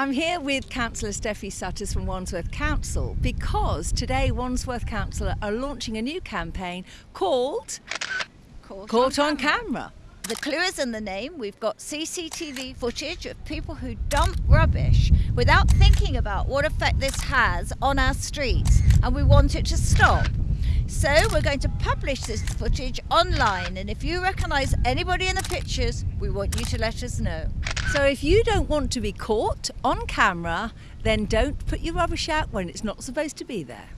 I'm here with Councillor Steffi Sutters from Wandsworth Council because today Wandsworth Council are launching a new campaign called Caught, Caught on Camera. The clue is in the name. We've got CCTV footage of people who dump rubbish without thinking about what effect this has on our streets, and we want it to stop. So we're going to publish this footage online, and if you recognise anybody in the pictures, we want you to let us know. So if you don't want to be caught on camera, then don't put your rubbish out when it's not supposed to be there.